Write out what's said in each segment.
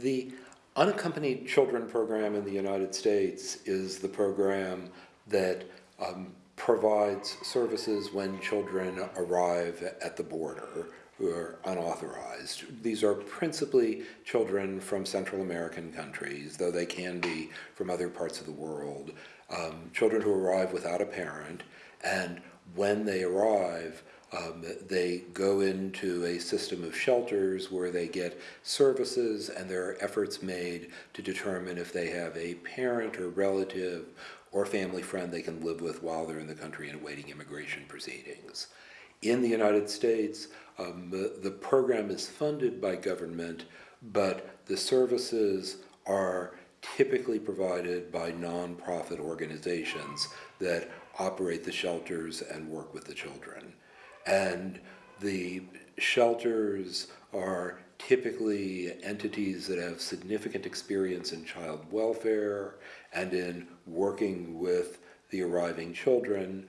The Unaccompanied Children Program in the United States is the program that um, provides services when children arrive at the border who are unauthorized. These are principally children from Central American countries, though they can be from other parts of the world. Um, children who arrive without a parent, and when they arrive, um, they go into a system of shelters where they get services and there are efforts made to determine if they have a parent or relative or family friend they can live with while they're in the country and awaiting immigration proceedings. In the United States, um, the, the program is funded by government, but the services are typically provided by nonprofit organizations that operate the shelters and work with the children. And the shelters are typically entities that have significant experience in child welfare and in working with the arriving children.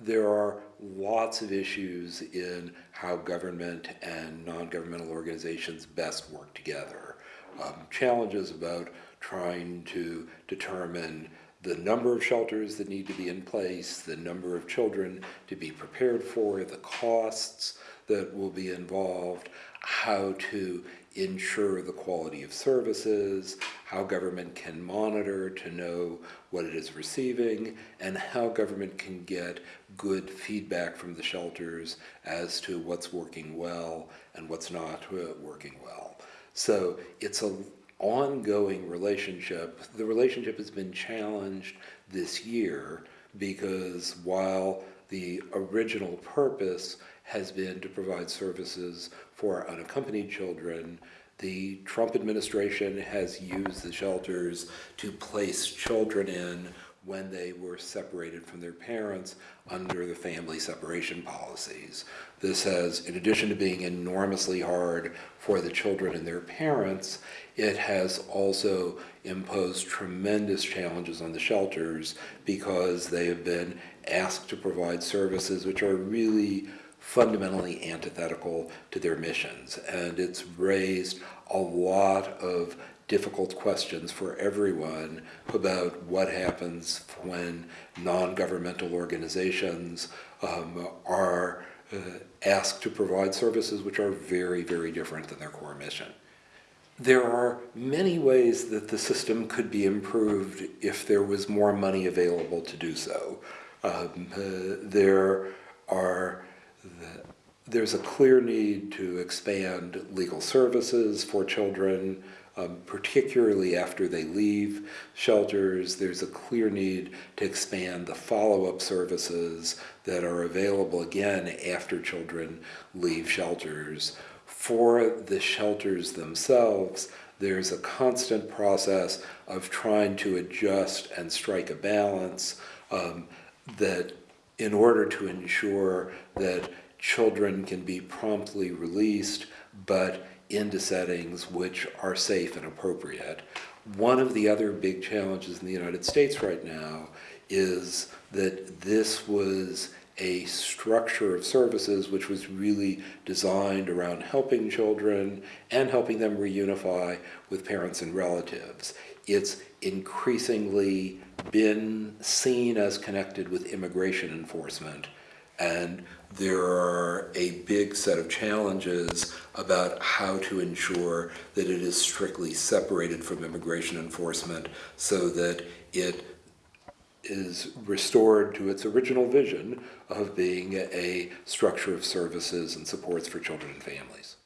There are lots of issues in how government and non-governmental organizations best work together. Um, challenges about trying to determine the number of shelters that need to be in place, the number of children to be prepared for, the costs that will be involved, how to ensure the quality of services, how government can monitor to know what it is receiving, and how government can get good feedback from the shelters as to what's working well and what's not uh, working well. So it's a ongoing relationship. The relationship has been challenged this year because while the original purpose has been to provide services for unaccompanied children, the Trump administration has used the shelters to place children in when they were separated from their parents under the family separation policies. This has, in addition to being enormously hard for the children and their parents, it has also imposed tremendous challenges on the shelters because they have been asked to provide services which are really fundamentally antithetical to their missions. And it's raised a lot of difficult questions for everyone about what happens when non-governmental organizations um, are uh, asked to provide services which are very, very different than their core mission. There are many ways that the system could be improved if there was more money available to do so. Um, uh, there are the, there's a clear need to expand legal services for children, um, particularly after they leave shelters. There's a clear need to expand the follow-up services that are available again after children leave shelters. For the shelters themselves, there's a constant process of trying to adjust and strike a balance um, that in order to ensure that children can be promptly released, but into settings which are safe and appropriate. One of the other big challenges in the United States right now is that this was a structure of services which was really designed around helping children and helping them reunify with parents and relatives. It's increasingly been seen as connected with immigration enforcement and there are a big set of challenges about how to ensure that it is strictly separated from immigration enforcement so that it is restored to its original vision of being a structure of services and supports for children and families.